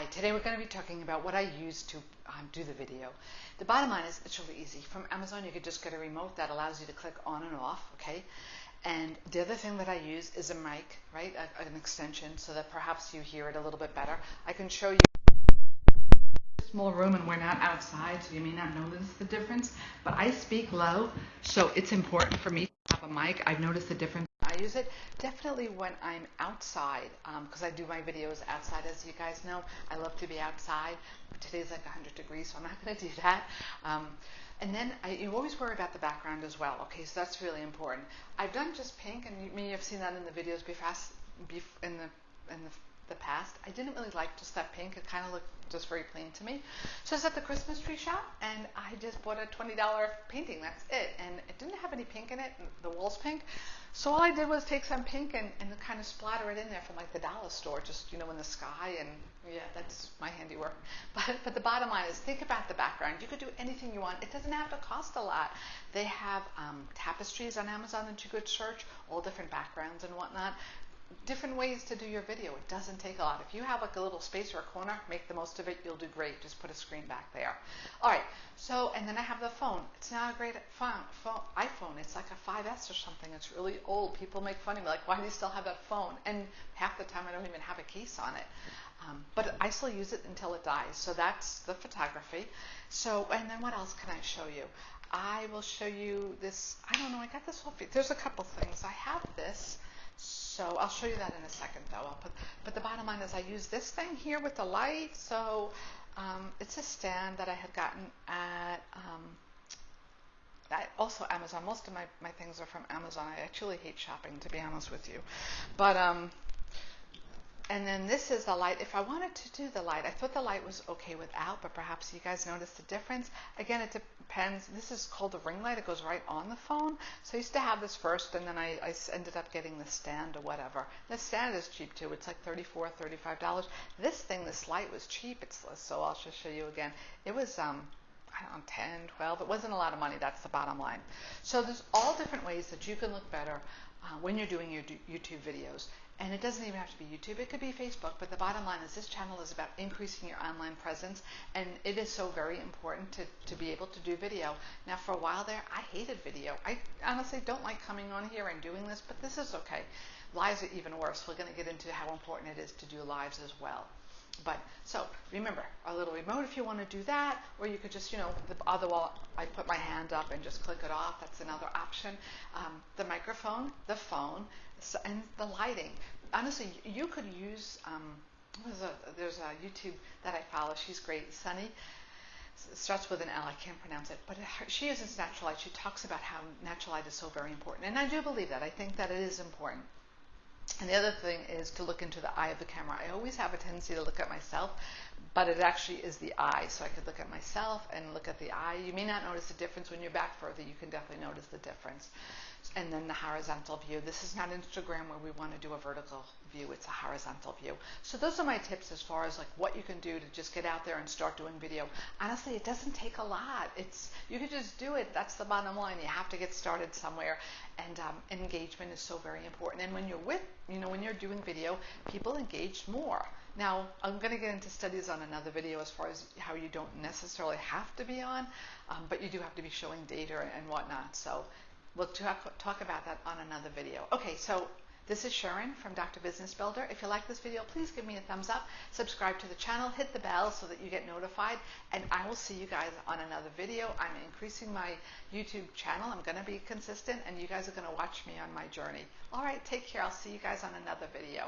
Hi, today we're going to be talking about what I use to um, do the video. The bottom line is it's really easy. From Amazon, you could just get a remote that allows you to click on and off, okay? And the other thing that I use is a mic, right? A, an extension so that perhaps you hear it a little bit better. I can show you small room and we're not outside, so you may not notice the difference. But I speak low, so it's important for me mic. I've noticed the difference. I use it definitely when I'm outside because um, I do my videos outside as you guys know. I love to be outside. Today's like 100 degrees so I'm not going to do that. Um, and then I, you always worry about the background as well okay so that's really important. I've done just pink and you may have seen that in the videos before in the in the the past. I didn't really like just that pink. It kind of looked just very plain to me. So I was at the Christmas tree shop and I just bought a $20 painting. That's it. And it didn't have any pink in it. The wall's pink. So all I did was take some pink and, and kind of splatter it in there from like the dollar store, just, you know, in the sky. And yeah, that's my handiwork. But, but the bottom line is think about the background. You could do anything you want. It doesn't have to cost a lot. They have um, tapestries on Amazon that you could search, all different backgrounds and whatnot different ways to do your video. It doesn't take a lot. If you have like a little space or a corner, make the most of it. You'll do great. Just put a screen back there. All right. So, and then I have the phone. It's not a great phone, phone, iPhone. It's like a 5S or something. It's really old. People make fun of me, like, why do you still have that phone? And half the time I don't even have a case on it. Um, but I still use it until it dies. So that's the photography. So, and then what else can I show you? I will show you this. I don't know. I got this whole. There's a couple things. I have this. So I'll show you that in a second, though. I'll put, but the bottom line is I use this thing here with the light. So um, it's a stand that I had gotten at um, I, also Amazon. Most of my, my things are from Amazon. I actually hate shopping, to be honest with you. But um, and then this is the light. If I wanted to do the light, I thought the light was okay without, but perhaps you guys noticed the difference. Again, it depends. This is called a ring light. It goes right on the phone. So I used to have this first, and then I, I ended up getting the stand or whatever. The stand is cheap too. It's like $34, $35. This thing, this light was cheap. It's so I'll just show you again. It was um, I don't know, 10, 12. It wasn't a lot of money. That's the bottom line. So there's all different ways that you can look better uh, when you're doing your YouTube videos. And it doesn't even have to be YouTube, it could be Facebook. But the bottom line is this channel is about increasing your online presence. And it is so very important to, to be able to do video. Now, for a while there, I hated video. I honestly don't like coming on here and doing this, but this is okay. Lives are even worse. We're going to get into how important it is to do lives as well. But so remember, a little remote if you want to do that, or you could just, you know, the other wall, I put my hand up and just click it off. That's another option. Um, the microphone, the phone, and the lighting. Honestly, you could use. Um, there's a, there's a YouTube that I follow. She's great, Sunny. It starts with an L. I can't pronounce it, but she uses natural light. She talks about how natural light is so very important, and I do believe that. I think that it is important. And the other thing is to look into the eye of the camera. I always have a tendency to look at myself, but it actually is the eye. So I could look at myself and look at the eye. You may not notice the difference when you're back further. You can definitely notice the difference. And then the horizontal view. This is not Instagram where we want to do a vertical view. It's a horizontal view. So those are my tips as far as like what you can do to just get out there and start doing video. Honestly, it doesn't take a lot. It's you can just do it. That's the bottom line. You have to get started somewhere, and um, engagement is so very important. And when you're with, you're doing video, people engage more. Now, I'm going to get into studies on another video as far as how you don't necessarily have to be on, um, but you do have to be showing data and whatnot. So we'll talk, talk about that on another video. Okay, so this is Sharon from Dr. Business Builder. If you like this video, please give me a thumbs up, subscribe to the channel, hit the bell so that you get notified, and I will see you guys on another video. I'm increasing my YouTube channel. I'm going to be consistent, and you guys are going to watch me on my journey. All right, take care. I'll see you guys on another video.